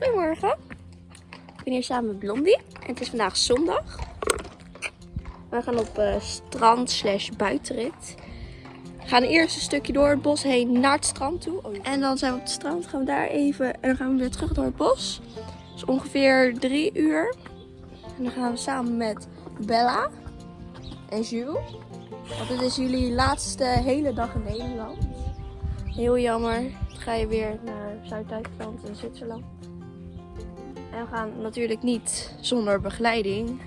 Goedemorgen. Ik ben hier samen met Blondie. En het is vandaag zondag. We gaan op eh, strand slash buitenrit. We gaan eerst een stukje door het bos heen naar het strand toe. En dan zijn we op het strand. Gaan we daar even. En dan gaan we weer terug door het bos. Dat is ongeveer drie uur. En dan gaan we samen met Bella en Jules. Want dit is jullie laatste hele dag in Nederland. Heel jammer. Dan ga je weer naar Zuid-Duitsland en Zwitserland. En we gaan natuurlijk niet zonder begeleiding.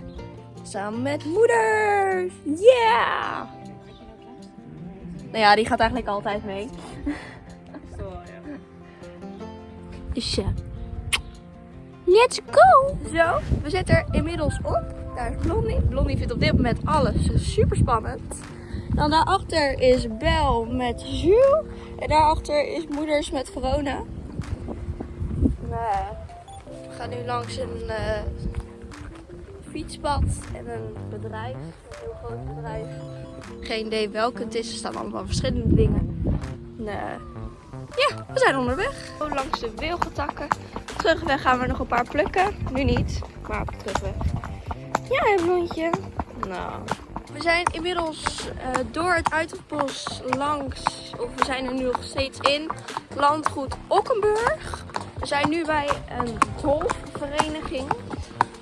Samen met moeders. Yeah! Nou ja, die gaat eigenlijk altijd mee. Dus ja. Let's go! Zo, we zitten er inmiddels op. Daar is Blondie. Blondie vindt op dit moment alles super spannend. Dan daarachter is Bel met Jules. En daarachter is Moeders met Verona. Nee. Gaan nu langs een eh, fietspad en een bedrijf. Een heel groot bedrijf. Geen idee welke het is. Er staan allemaal verschillende dingen. Nee. Ja, we zijn onderweg. Langs de wilgetakken. Terugweg gaan we nog een paar plukken. Nu niet, maar op de terugweg. Ja, een blondje. Nou. We zijn inmiddels eh, door het Uiterbos langs, of we zijn er nu nog steeds in, landgoed Okkenburg. We zijn nu bij een golfvereniging.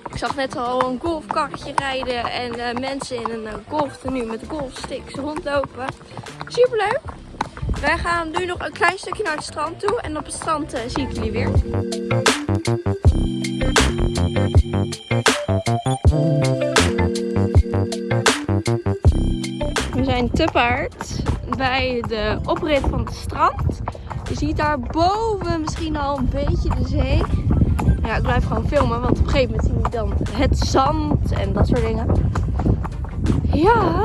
Ik zag net al een golfkarretje rijden en eh, mensen in een uh, golftenu met golfsticks rondlopen. Superleuk! Wij gaan nu nog een klein stukje naar het strand toe en op het strand zie ik jullie weer. We zijn te paard bij de oprit van het strand. Ziet daar boven misschien al een beetje de zee. Ja, ik blijf gewoon filmen, want op een gegeven moment zie je dan het zand en dat soort dingen. Ja,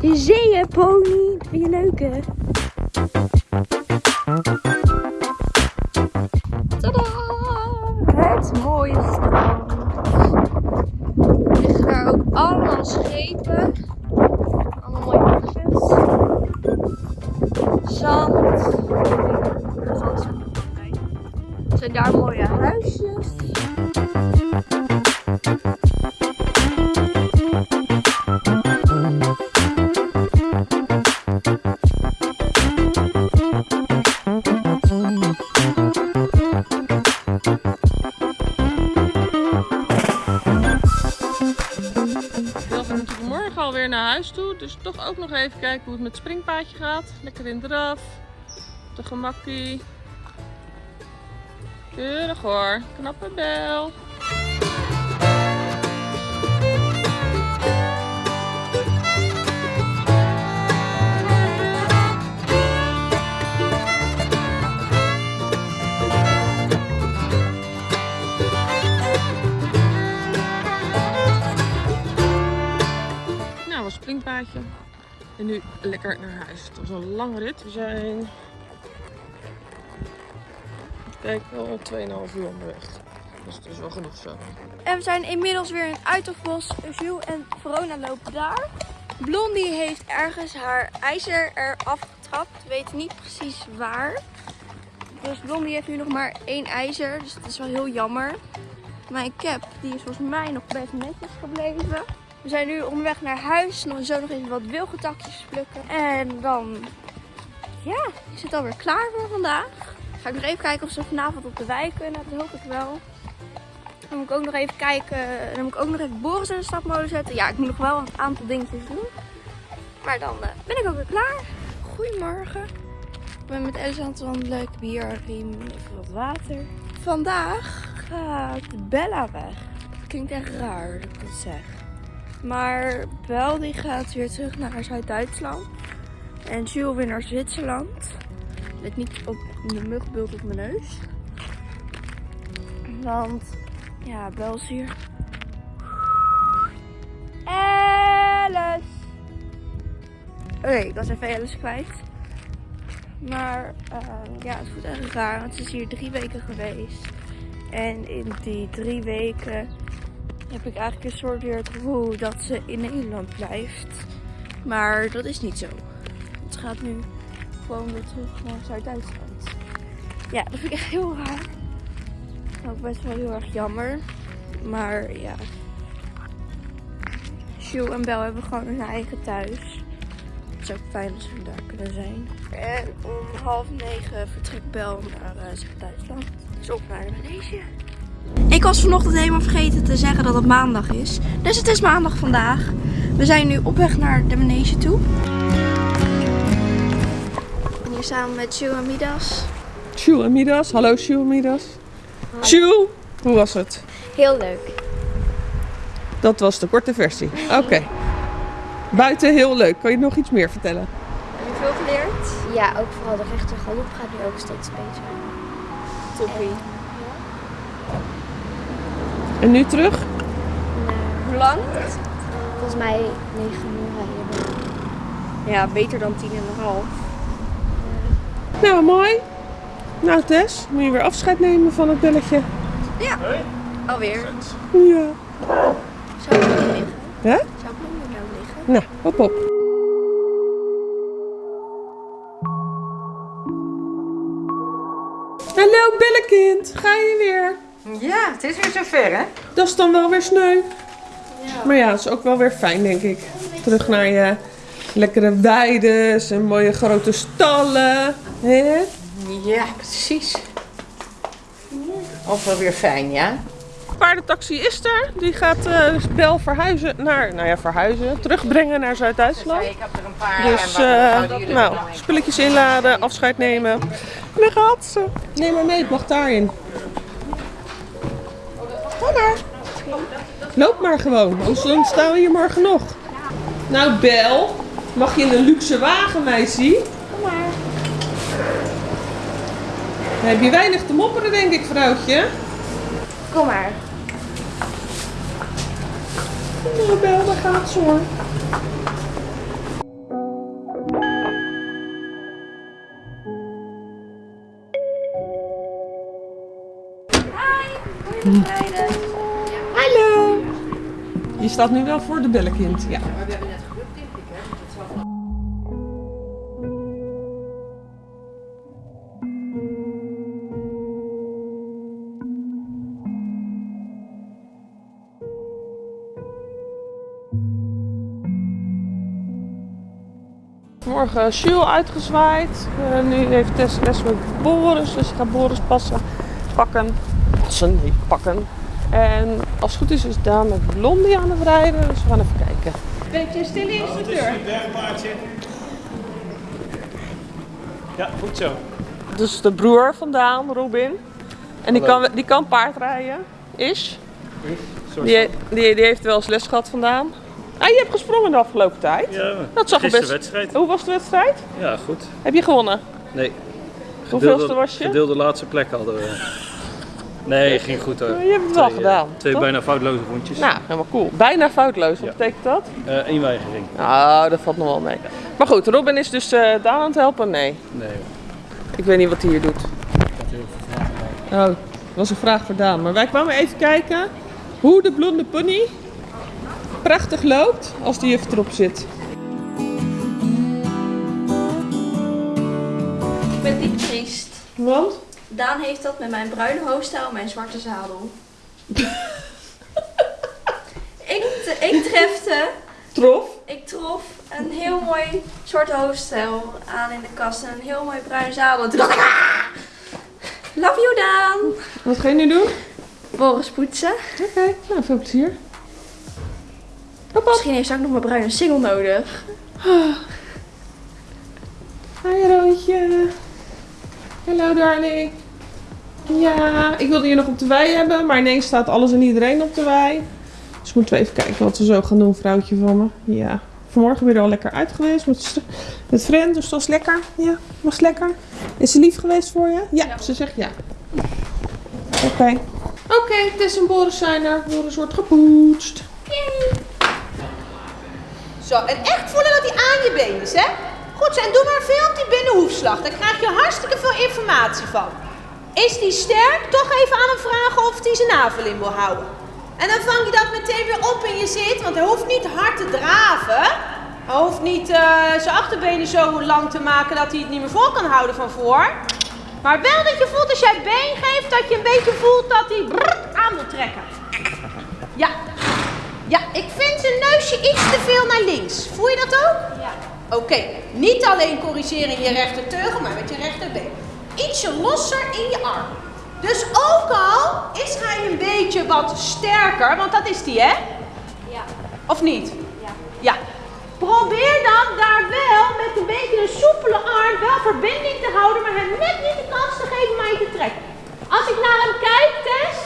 de zeeënpony. Vind je leuk hè? Ook nog even kijken hoe het met het springpaadje gaat. Lekker in draf. De gemakkie. Keurig hoor. Knappe bel. En nu lekker naar huis. Het was een lange rit. We zijn... Kijk, al 2,5 uur onderweg. Dus het is wel genoeg zo. En we zijn inmiddels weer in Uiterbos. Jules en Verona lopen daar. Blondie heeft ergens haar ijzer eraf getrapt. We weten niet precies waar. Dus Blondie heeft nu nog maar één ijzer. Dus dat is wel heel jammer. Mijn cap die is volgens mij nog best netjes gebleven. We zijn nu onderweg naar huis. Nog zo nog even wat wilgetakjes plukken. En dan ja, is het alweer klaar voor vandaag. Ga ik nog even kijken of ze vanavond op de wei kunnen. Dat hoop ik wel. Dan moet ik ook nog even kijken. Dan moet ik ook nog even Boris in de stapmolen zetten. Ja, ik moet nog wel een aantal dingetjes doen. Maar dan eh, ben ik ook weer klaar. Goedemorgen. Ik ben met Elsa aan het wandelen. Ik heb hier even wat water. Vandaag gaat Bella weg. Klinkt echt raar dat ik dat zeg. Maar Bel die gaat weer terug naar Zuid-Duitsland. En Jules weer naar Zwitserland. Let niet op de muggenbult op mijn neus. Want ja, Bel is hier. Alice! Oké, ik was even Alice kwijt. Maar eh, ja, het voelt echt raar, want ze is hier drie weken geweest. En in die drie weken heb ik eigenlijk een soort weer dat ze in Nederland blijft. Maar dat is niet zo. Het gaat nu gewoon weer terug naar Zuid-Duitsland. Ja, dat vind ik echt heel raar. ook best wel heel erg jammer. Maar ja. Jules en Bel hebben gewoon hun eigen thuis. Het is ook fijn dat ze daar kunnen zijn. En om half negen vertrekt Bel naar uh, Duitsland. Dus op naar manege. Ik was vanochtend helemaal vergeten te zeggen dat het maandag is. Dus het is maandag vandaag. We zijn nu op weg naar de manege toe. En hier samen met Jules en Midas. Sjoe en Midas. Hallo Sjoe en Midas. Sjoe, hoe was het? Heel leuk. Dat was de korte versie. Oké. Buiten heel leuk. Kan je nog iets meer vertellen? Heb je veel geleerd? Ja, ook vooral de rechter galop gaat nu ook steeds beter. Toppie. En nu terug? Hoe lang? Volgens mij 9 uur rijden. Ja, beter dan tien en een half. Nou, mooi. Nou Tess, moet je weer afscheid nemen van het belletje? Ja. Alweer. Ja. Zou ik nog liggen? Hè? Zou ik nog nou liggen? Nou, hop op. Hallo bellekind, ga je weer? Ja, het is weer zover hè? Dat is dan wel weer sneu. Maar ja, het is ook wel weer fijn, denk ik. Terug naar je lekkere weides en mooie grote stallen. Hè? Ja, precies. Ook wel weer fijn, ja? paardentaxi is er. Die gaat eh Bel verhuizen naar, nou ja, verhuizen, terugbrengen naar Zuid-Duitsland. Ik heb er een paar. Dus, eh, nou, spulletjes inladen, afscheid nemen. En dan gaat ze. Neem maar mee, het mag daarin. Maar. Loop maar gewoon, anders dan staan we hier morgen nog. Nou, Bel, mag je in een luxe wagen, meisje? Kom maar. Dan heb je weinig te mopperen, denk ik, vrouwtje. Kom maar. Nou, Bel, daar gaat ze hoor. Je staat nu wel voor de bellenkind, ja. Morgen Jules uitgezwaaid. Eh, nu heeft Tess les met Boris, dus ik ga Boris passen, pakken. Passen, niet pakken. En als het goed is, is Daan met Blondie aan het rijden, dus we gaan even kijken. Beetje stille instructeur. Ja, goed zo. Dus de broer van Daan, Robin. En die kan, die kan paardrijden, is. Die, die, die heeft wel eens les gehad vandaan. Ah, je hebt gesprongen de afgelopen tijd. Ja, Dat zag er best. wedstrijd. Hoe was de wedstrijd? Ja, goed. Heb je gewonnen? Nee. Hoeveelste was je? Gedeelde laatste plek hadden we. Nee, ging goed hoor. Je hebt het wel eh, gedaan. Twee toch? bijna foutloze rondjes. Nou, helemaal cool. Bijna foutloos. Wat Ja. betekent dat? Eh één weigering. Nou, dat valt nog wel mee. Maar goed, Robin is dus eh Daan aan het helpen? Nee. Nee. Ik weet niet wat hij hier doet. Oh, dat was een vraag voor Daan. Maar wij kwamen even kijken hoe de blonde pony prachtig loopt als die juf erop zit. Ik ben diep triest. Want? Daan heeft dat met mijn bruine hoofdstijl en mijn zwarte zadel. ik, ik trefte, Trof. ik trof een heel mooi zwarte hoofdstijl aan in de kast en een heel mooi bruin zadel. En toen dacht ik, ah! Love you Daan! Wat ga je nu doen? Boris poetsen. Oké, nou veel plezier. Hop, hop. Misschien heeft ze ook nog mijn bruine single nodig. Hi Roodje. Hallo darling. Ja, ik wilde je nog op de wei hebben, maar ineens staat alles en iedereen op de wei. Dus moeten we even kijken wat we zo gaan doen, vrouwtje van me. Ja, vanmorgen weer al lekker uit geweest met, met vriend, dus dat was lekker. Ja, was lekker. Is ze lief geweest voor je? Ja, ze zegt ja. Oké. Oké, Tess en Boris zijn er. Boris wordt gepoetst. Zo, en echt voelen dat hij aan je been is, hè? Goed zo, en doe maar veel op die binnenhoefslag. Daar krijg je hartstikke veel informatie van. Is die sterk? Toch even aan hem vragen of hij zijn navel in wil houden. En dan vang je dat meteen weer op in je zit, want hij hoeft niet hard te draven. Hij hoeft niet eh, zijn achterbenen zo lang te maken dat hij het niet meer vol kan houden van voor. Maar wel dat je voelt als jij been geeft, dat je een beetje voelt dat hij aan wil trekken. Ja. Ja, ik vind zijn neusje iets te veel naar links. Voel je dat ook? Ja. Oké, niet alleen corrigeren in je rechterteugel, maar met je rechterbeen. Ietsje losser in je arm. Dus ook al is hij een beetje wat sterker, want dat is die hè? Ja. Of niet? Ja. Ja. Probeer dan daar wel met een beetje een soepele arm wel verbinding te houden, maar hem net niet de kans te geven om mij te trekken. Als ik naar hem kijk, Tess,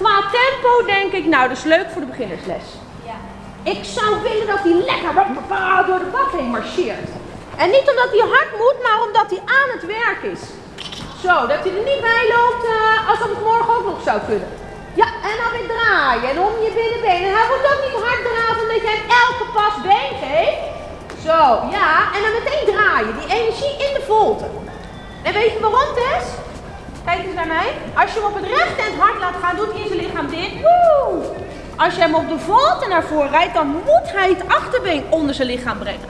qua tempo denk ik, nou dat is leuk voor de beginnersles. Ja. Ik zou willen dat hij lekker door de bak heen marcheert. En niet omdat hij hard moet, maar omdat hij aan het werk is. Zo, dat hij er niet bij loopt eh, als dat het morgen ook nog zou kunnen. Ja, en dan weer draaien en om je binnenbeen. En hij moet ook niet hard draven omdat hem elke pas been geeft. Zo, ja, en dan meteen draaien. Die energie in de volte. En weet je waarom, Tess? Kijk eens naar mij. Als je hem op het rechte en hard laat gaan, doet hij in zijn lichaam dit. Woe! Als je hem op de volte naar voren rijdt, dan moet hij het achterbeen onder zijn lichaam brengen.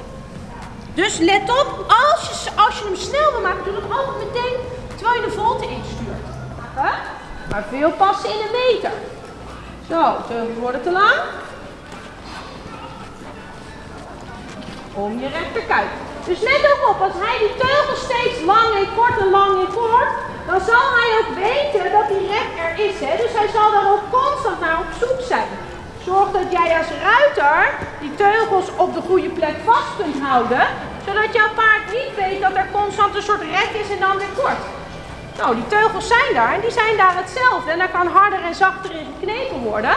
Dus let op, als je, als je hem snel wil maken, doe het altijd meteen terwijl je de volte instuurt. Maar veel passen in een meter. Zo, teugels worden te lang. Om je rechterkuit. Dus let ook op, als hij die teugels steeds lang en kort en lang en kort, dan zal hij ook weten dat die rek er is. Hè? Dus hij zal daar ook constant naar op zoek zijn. Zorg dat jij als ruiter die teugels op de goede plek vast kunt houden, zodat jouw paard niet weet dat er constant een soort rek is en dan weer kort. Nou, die teugels zijn daar en die zijn daar hetzelfde. En daar kan harder en zachter in geknepen worden.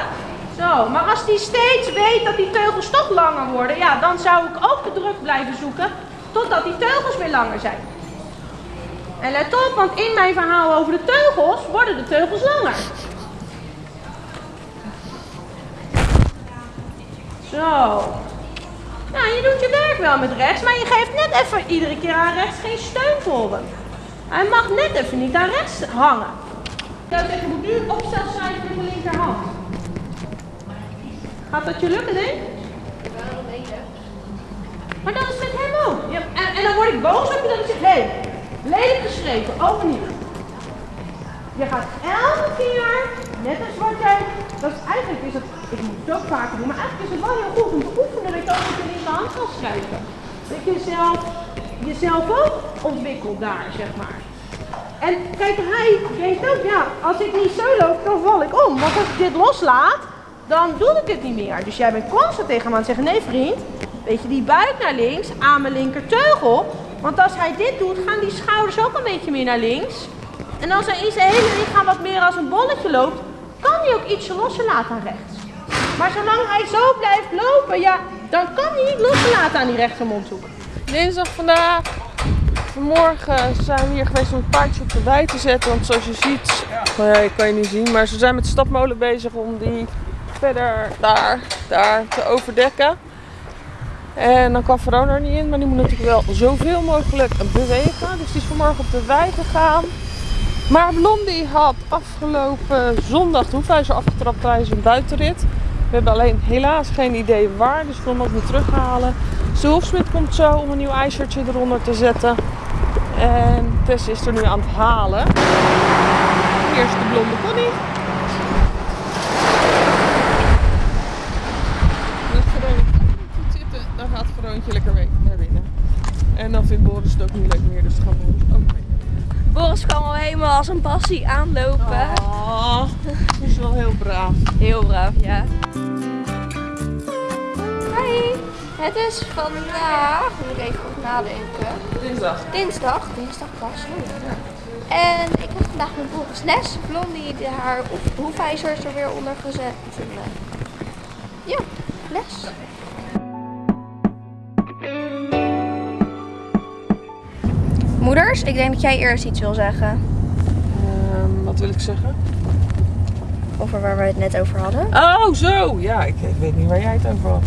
Zo, maar als die steeds weet dat die teugels toch langer worden, ja, dan zou ik ook de druk blijven zoeken totdat die teugels weer langer zijn. En let op, want in mijn verhaal over de teugels worden de teugels langer. Zo. Nou, je doet je werk wel met rechts, maar je geeft net even iedere keer aan rechts geen steun. Hij mag net even niet aan rechts hangen. Ik zou zeggen, moet nu opstel zijn met de linkerhand. Gaat dat je lukken, denk? Maar dat is met hem ook. Ja, en, en dan word ik boos op je dat ik zeg, hé, hey, lelijk geschreven, niet. Je gaat elke keer, net als wat jij, dat is eigenlijk is het, ik moet het ook vaker doen, maar eigenlijk is het wel heel goed om te oefenen dat je ook met je linkerhand kan schrijven. Dat je zelf, jezelf ook ontwikkelt daar, zeg maar. En kijk, hij denkt ook, ja, als ik niet zo loop, dan val ik om. Want als ik dit loslaat, dan doe ik het niet meer. Dus jij bent constant tegen hem aan het zeggen, nee vriend, weet je, die buik naar links, aan mijn linkerteugel. Want als hij dit doet, gaan die schouders ook een beetje meer naar links. En als hij in zijn hele lichaam wat meer als een bolletje loopt, kan hij ook ietsje losser laten aan rechts. Maar zolang hij zo blijft lopen, ja, dan kan hij niet loslaten aan die rechtermondhoek. Dinsdag vandaag. Vanmorgen zijn we hier geweest om het paardje op de wei te zetten. Want zoals je ziet, nee, kan je niet zien, maar ze zijn met de stapmolen bezig om die verder daar, daar te overdekken. En dan kan Verona er niet in, maar die moet natuurlijk wel zoveel mogelijk bewegen. Dus die is vanmorgen op de wei gegaan. Maar Blondie had afgelopen zondag de hoefijzer afgetrapt tijdens een buitenrit. We hebben alleen helaas geen idee waar, dus ik kon hem ook terughalen. Hoefsmid komt zo om een nieuw ijzertje eronder te zetten. En Tess is er nu aan het halen. Is de blonde pony. Dan gaat Veroontje lekker mee naar binnen. En dan vindt Boris het ook niet leuk meer, dus gaan Boris ook mee. Boris kwam al helemaal als een passie aanlopen. Oh, dat is wel heel braaf. Heel braaf, ja. Hi, het is vandaag, moet ik even goed nadenken, Dinsdag. dinsdag, dinsdag pas. En ik heb vandaag met Boris les. Blondie die haar hoef- hoefijzers er weer onder gezet. Eh, ja, les. Moeders, ik denk dat jij eerst iets wil zeggen. Ehm, wat wil ik zeggen? Over waar we het net over hadden. Oh, zo. Ja, ik, ik weet niet waar jij het over had.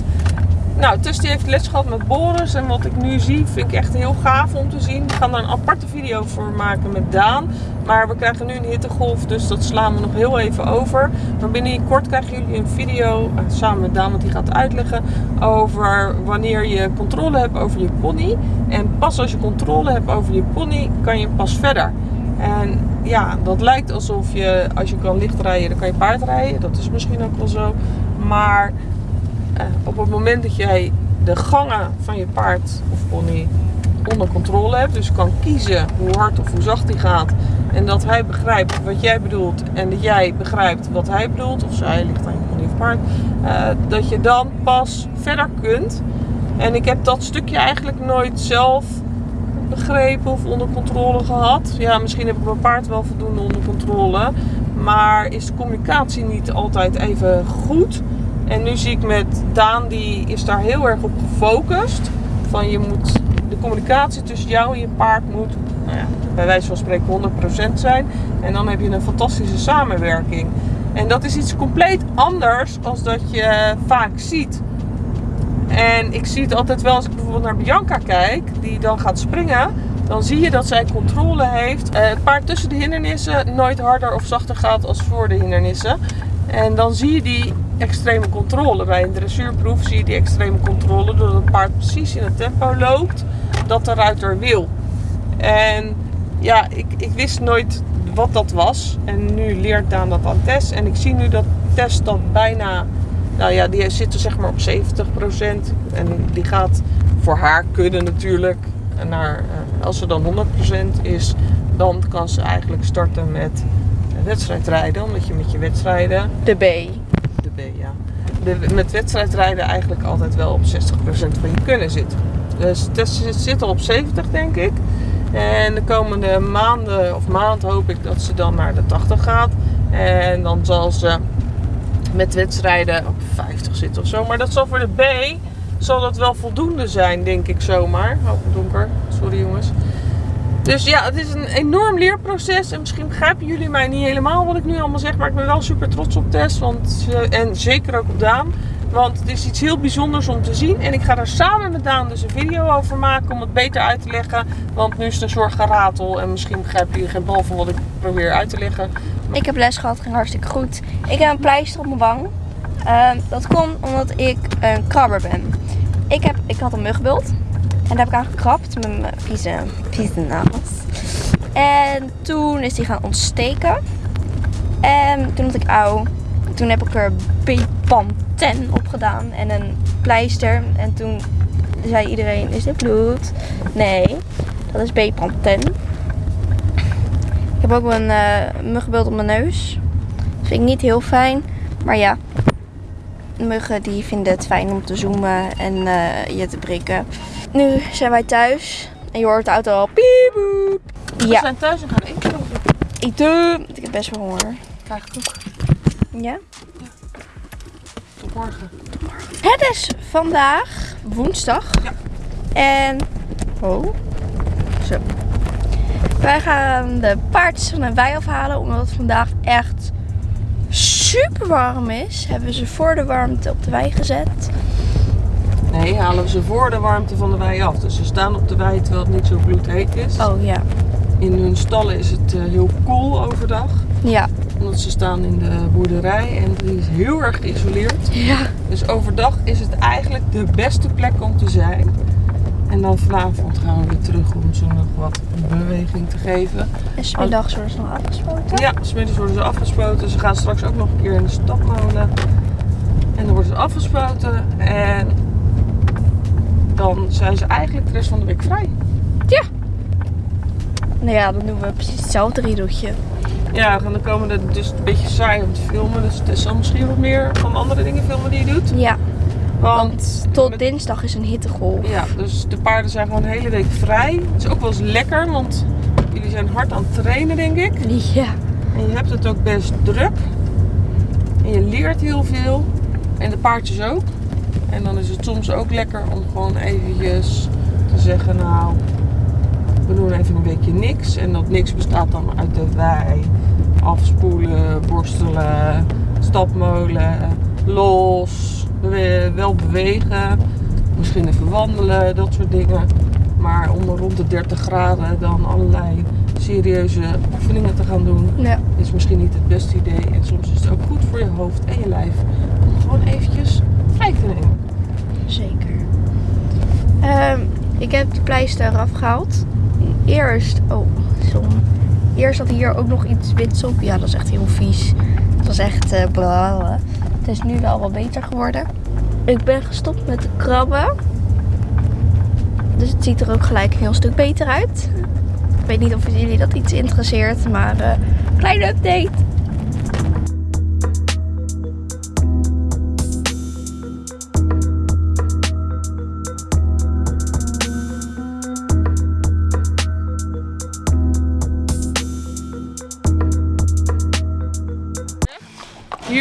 Nou, die heeft les gehad met Boris. En wat ik nu zie, vind ik echt heel gaaf om te zien. We gaan daar een aparte video voor maken met Daan. Maar we krijgen nu een hittegolf, dus dat slaan we nog heel even over. Maar binnenkort krijgen jullie een video, eh, samen met Daan, want die gaat uitleggen over wanneer je controle hebt over je pony. En pas als je controle hebt over je pony, kan je pas verder. En ja, dat lijkt alsof je, als je kan licht rijden, dan kan je paard rijden. Dat is misschien ook wel zo. Maar eh, op het moment dat jij de gangen van je paard of pony onder controle hebt, dus kan kiezen hoe hard of hoe zacht hij gaat, en dat hij begrijpt wat jij bedoelt en dat jij begrijpt wat hij bedoelt, of zij ligt aan je pony of paard, eh, dat je dan pas verder kunt. En ik heb dat stukje eigenlijk nooit zelf begrepen of onder controle gehad. Ja, misschien heb ik mijn paard wel voldoende onder controle. Maar is de communicatie niet altijd even goed. En nu zie ik met Daan, die is daar heel erg op gefocust. Van je moet, de communicatie tussen jou en je paard moet, nou ja, bij wijze van spreken 100% zijn. En dan heb je een fantastische samenwerking. En dat is iets compleet anders als dat je vaak ziet. En ik zie het altijd wel als ik bijvoorbeeld naar Bianca kijk, die dan gaat springen. Dan zie je dat zij controle heeft. Eh, het paard tussen de hindernissen nooit harder of zachter gaat als voor de hindernissen. En dan zie je die extreme controle. Bij een dressuurproef zie je die extreme controle doordat het paard precies in het tempo loopt dat de ruiter wil. En ja, ik, ik wist nooit wat dat was. En nu leert Daan dat aan Tess. En ik zie nu dat Tess dat bijna nou ja, die zitten zeg maar op 70%. En die gaat voor haar kunnen natuurlijk naar, eh, als ze dan 100% is, dan kan ze eigenlijk starten met wedstrijdrijden. Omdat je met je wedstrijden, De B. de B ja, de, met wedstrijdrijden eigenlijk altijd wel op 60% van je kunnen zit. Dus Tess zit al op 70 denk ik. En de komende maanden of maand hoop ik dat ze dan naar de 80 gaat. En dan zal ze met wedstrijden op 50 zitten of zo. Maar dat zal voor de B zal dat wel voldoende zijn, denk ik zomaar. Oh, donker. Sorry jongens. Dus ja, het is een enorm leerproces. En misschien begrijpen jullie mij niet helemaal wat ik nu allemaal zeg. Maar ik ben wel super trots op Tess. Want, en zeker ook op Daan. Want het is iets heel bijzonders om te zien. En ik ga daar samen met Daan dus een video over maken om het beter uit te leggen. Want nu is het een soort geratel. En misschien begrijpen jullie geen bal van wat ik probeer uit te leggen. Ik heb les gehad, ging hartstikke goed. Ik heb een pleister op mijn wang. Ehm, dat komt omdat ik een krabber ben. Ik, heb, ik had een muggenbult. En daar heb ik aan gekrabt met mijn vieze, vieze nagels. En toen is die gaan ontsteken. En toen had ik auw. Toen heb ik er Bepanthen op gedaan en een pleister. En toen zei iedereen, is dit bloed? Nee, dat is Bepanthen. Ik heb ook een eh muggenbeeld op mijn neus. Dat vind ik niet heel fijn. Maar ja, muggen die vinden het fijn om te zoomen en eh, je te prikken. Nu zijn wij thuis. En je hoort de auto al piep boep. We Ja, zijn thuis en gaan eten. eten. Ik heb best wel honger. Krijg ik ook. Ja. Tot morgen. Het is vandaag woensdag. Ja. En. Oh. Zo. Wij gaan de paardjes van de wei afhalen. Omdat het vandaag echt super warm is. Hebben we ze voor de warmte op de wei gezet. Nee, halen we ze voor de warmte van de wei af. Dus ze staan op de wei terwijl het niet zo bloedheet is. Oh ja. In hun stallen is het eh, heel koel overdag. Ja. Omdat ze staan in de boerderij en die is heel erg geïsoleerd. Ja. Dus overdag is het eigenlijk de beste plek om te zijn. En dan vanavond gaan we weer terug om ze nog wat beweging te geven. En smiddags worden ze nog afgespoten. Ja, smiddags worden ze afgespoten. Ze gaan straks ook nog een keer in de stapmolen. En dan worden ze afgespoten. En dan zijn ze eigenlijk de rest van de week vrij. Nou ja, dan doen we precies hetzelfde riedeltje. Ja, en dan komen er dus een beetje saai om te filmen. Dus het zal misschien wat meer van andere dingen filmen die je doet. Ja. Want Tot met- dinsdag is een hittegolf. Ja, dus de paarden zijn gewoon de hele week vrij. Het is ook wel eens lekker, want jullie zijn hard aan het trainen, denk ik. Ja. En je hebt het ook best druk. En je leert heel veel. En de paardjes ook. En dan is het soms ook lekker om gewoon eventjes te zeggen, nou, we doen even een weekje niks. En dat niks bestaat dan uit de wei, afspoelen, borstelen, stapmolen, los, wel bewegen. Misschien even wandelen, dat soort dingen. Maar om rond de 30 graden dan allerlei serieuze oefeningen te gaan doen, Ja. is misschien niet het beste idee. En soms is het ook goed voor je hoofd en je lijf om gewoon eventjes vrij te nemen. Zeker. Ehm, ik heb de pleister eraf gehaald. Eerst, oh, zon. Eerst zat hier ook nog iets wits op. Ja, dat is echt heel vies. Het was echt eh blablabla. Het is nu wel wat beter geworden. Ik ben gestopt met de krabben. Dus het ziet er ook gelijk een heel stuk beter uit. Ik weet niet of jullie dat iets interesseert, maar eh kleine update.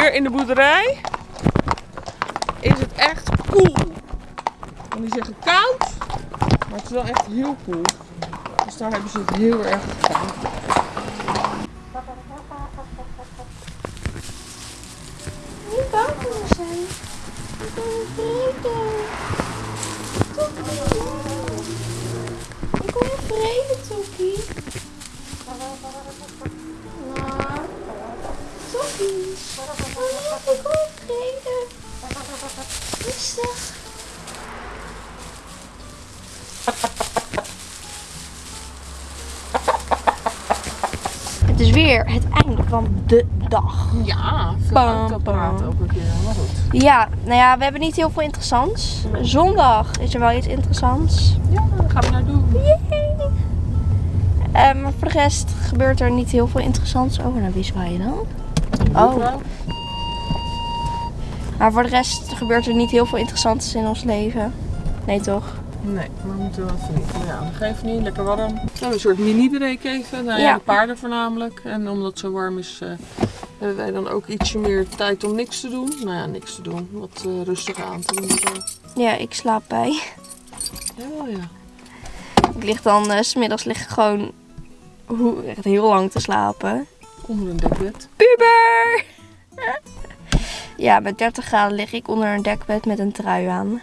Hier in de boerderij is het echt koel. En die zeggen koud, maar het is wel echt heel koel. Dus daar hebben ze het heel erg gedaan. Niet bang voor me zijn. Ik ben vrede. Ik kom in vrede, Toki. Nou, Toki. Oh, ik kom in vrede. Rustig. Het is weer het einde van de dag. Ja, veel pam. ook een keer. Maar goed. Ja, nou ja, we hebben niet heel veel interessants. Zondag is er wel iets interessants. Ja, daar gaan we naar doen. Yay! Eh, maar voor de rest gebeurt er niet heel veel interessants. Oh, naar wie zwaai je dan? Oh. Maar voor de rest gebeurt er niet heel veel interessants in ons leven. Nee, toch? Nee, maar we moeten wel even niet. Maar ja, dat geeft niet. Lekker warm. We hebben een soort mini-break even. Nou ja, Ja. de paarden voornamelijk. En omdat het zo warm is, eh, hebben wij dan ook ietsje meer tijd om niks te doen. Nou ja, niks te doen. Wat eh, rustig aan te doen. Zo. Ja, ik slaap bij. Jawel, ja. Ik lig dan, eh, s smiddags lig ik gewoon hoe, echt heel lang te slapen. Onder een dekbed. Puber! ja, met 30 graden lig ik onder een dekbed met een trui aan.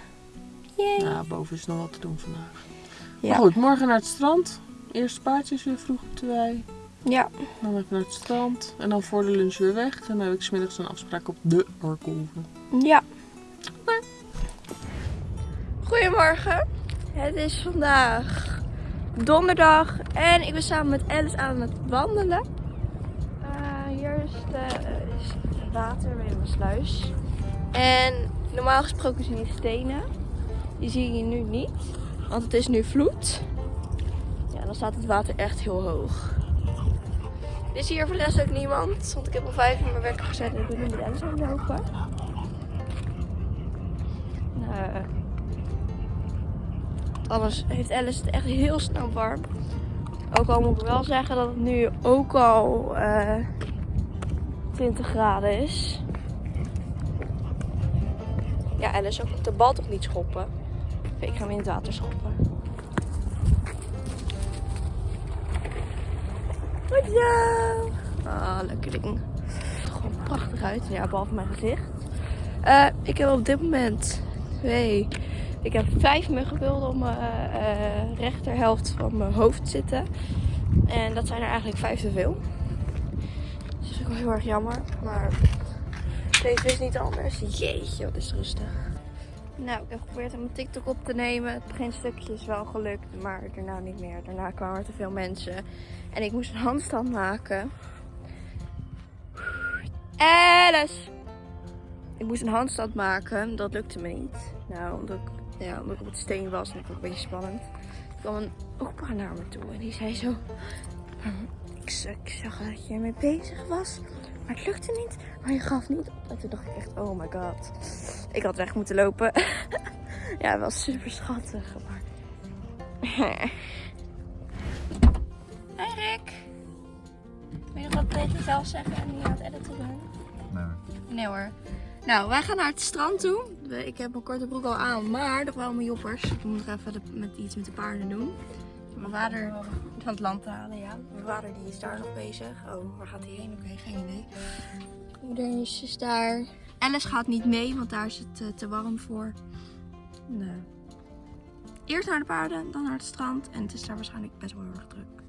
Yay! Ja, boven is nog wat te doen vandaag. Ja. Maar goed, morgen naar het strand. Eerste paardjes weer vroeg op de wei. Ja. Dan even naar het strand. En dan voor de lunch weer weg. En dan heb ik smiddags een afspraak op de Orkolven. Ja. Goedemorgen. Het is vandaag donderdag en ik ben samen met Alice aan het wandelen. Eh, hier is, de, eh, is het water bij mijn sluis. En normaal gesproken zijn die stenen. Die zie je nu niet, want het is nu vloed. Ja, dan staat het water echt heel hoog. Er is hier voor de rest ook niemand, want ik heb om vijf uur mijn wekker gezet en ik ben nu aan het lopen. Nou, alles heeft Alice het echt heel snel warm. Ook al moet ik wel zeggen dat het nu ook al eh 20 graden is. Ja, Alice, ook de bal toch niet schoppen? Ik ga hem in het water schoppen. Goed zo! Ah, lekker ding. Het ziet er gewoon prachtig uit. Ja, behalve mijn gezicht. Eh, ik heb op dit moment twee. Ik heb vijf muggenbeelden op mijn eh, rechterhelft van mijn hoofd zitten. En dat zijn er eigenlijk vijf te veel. Dus dat vind ik wel heel erg jammer. Maar deze is niet anders. Jeetje, wat is rustig. Nou, ik heb geprobeerd om TikTok op te nemen. Het beginstukje is wel gelukt, maar daarna niet meer. Daarna kwamen er te veel mensen. En ik moest een handstand maken. Alice! Ik moest een handstand maken. Dat lukte me niet. Nou, omdat ik, ja, omdat ik op het steen was. En vond het een beetje spannend. Er kwam een opa naar me toe. En die zei zo... Ik ik zag dat je ermee bezig was. Maar het lukte niet. Maar je gaf niet op. En toen dacht ik echt, oh my god. Ik had weg moeten lopen. ja, wel super schattig. Maar... Rick. Wil je nog wat tegen jezelf zeggen en niet aan het editen doen? Nee hoor. Nou, wij gaan naar het strand toe. Ik heb mijn korte broek al aan, maar nog wel mijn joppers. Ik moet nog even de- met iets met de paarden doen. Mijn vader van het land te halen, ja. Mijn vader die is daar nog bezig. Oh, waar gaat hij heen? Oké, geen idee. Moeder is, is daar. Alice gaat niet mee, want daar is het eh, te warm voor. Nee. Eerst naar de paarden, dan naar het strand. En het is daar waarschijnlijk best wel heel erg druk.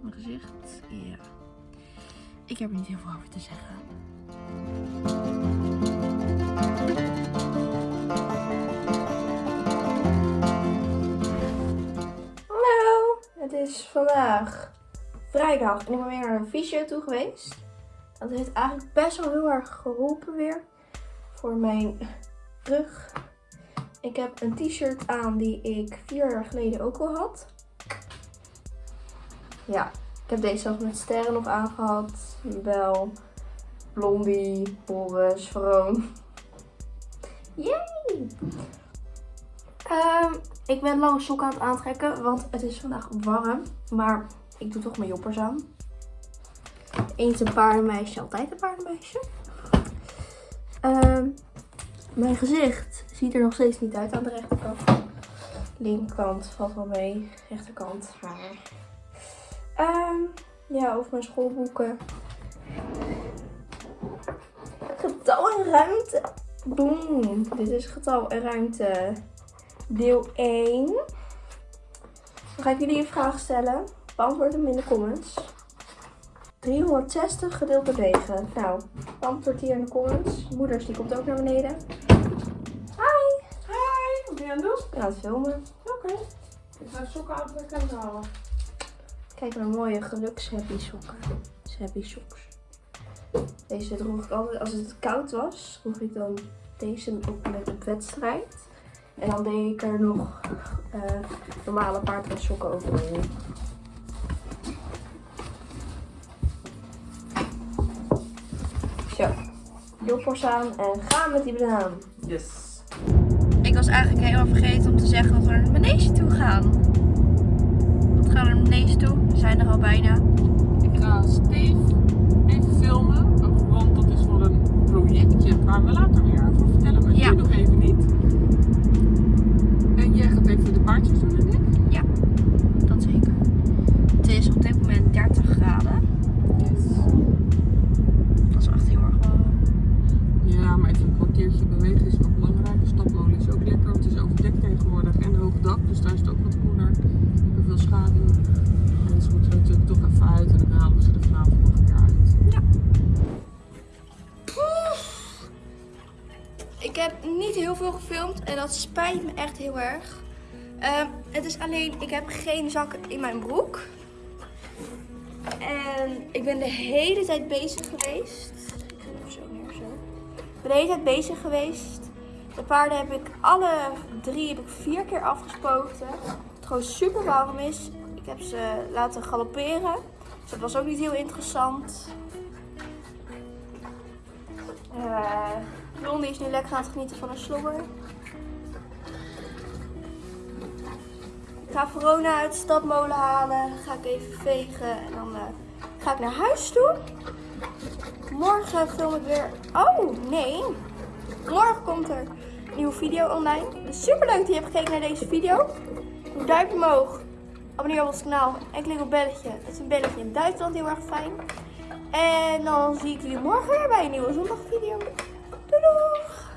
Mijn gezicht, ja. Ik heb er niet heel veel over te zeggen. Hallo, het is vandaag vrijdag ik ben weer naar een fysio toe geweest. Dat heeft eigenlijk best wel heel erg geholpen weer voor mijn rug. Ik heb een t-shirt aan die ik vier jaar geleden ook al had. Ja, ik heb deze zelfs met sterren nog aangehad. Bel, Blondie, Boris, Vroon. Yay! Ehm, ik ben lange sokken aan het aantrekken, want het is vandaag warm. Maar ik doe toch mijn joppers aan. Eens een paardenmeisje, altijd een paardenmeisje. Ehm, mijn gezicht ziet er nog steeds niet uit aan de rechterkant. Linkerkant valt wel mee. Rechterkant haar. Ehm, ja, over mijn schoolboeken. Getal en ruimte. Boom. Dit is getal en ruimte. Deel 1. Dan ga ik jullie een vraag stellen. Beantwoord hem in de comments. 360 gedeeld door 9. Nou, beantwoord hier in de comments. Moeders, die komt ook naar beneden. Hi! Hi, wat ben je aan het doen? Ik aan het filmen. Oké. Ik ga de sokken aantrekken en halen. Kijk naar mooie gelukshappy sokken. Happy socks. Deze droeg ik altijd, als het koud was, droeg ik dan deze ook met op wedstrijd. En dan deed ik er nog eh, normale sokken overheen. Joppers aan en gaan met die banaan. Yes. Ik was eigenlijk helemaal vergeten om te zeggen dat we naar de manege toe gaan. We gaan naar de manege toe. We zijn er al bijna. Ik ga Steve even filmen, want dat is voor een projectje waar we later meer over vertellen, maar Ja. nu nog even niet. En jij gaat even de paardjes doen, denk ik? Dat zeker. Het is op dit moment 30 kwartiertje bewegen is wel belangrijk. De stapmolen is ook lekker, want het is overdekt tegenwoordig en hoog dak, dus daar is het ook wat koeler. Lekker veel schaduw. En ze moeten er natuurlijk toch even uit en dan halen we ze er vanavond nog een keer uit. Ik heb niet heel veel gefilmd en dat spijt me echt heel erg. Ehm, het is alleen, ik heb geen zak in mijn broek. En ik ben de hele tijd bezig geweest. Ben de hele tijd bezig geweest. De paarden heb ik alle drie heb ik vier keer afgespoten. Het gewoon super warm is. Ik heb ze laten galopperen. Dus dat was ook niet heel interessant. Eh Blondie is nu lekker aan het genieten van een slobber. Ik ga Verona uit de stadmolen halen. Ga ik even vegen en dan eh, ga ik naar huis toe. Morgen film ik weer. Oh nee. Morgen komt er een nieuwe video online. Dus super leuk dat je hebt gekeken naar deze video. Doe duimpje omhoog. Abonneer op ons kanaal en klik op belletje. Het is een belletje in Duitsland heel erg fijn. En dan zie ik jullie morgen weer bij een nieuwe zondagvideo. Doei doei!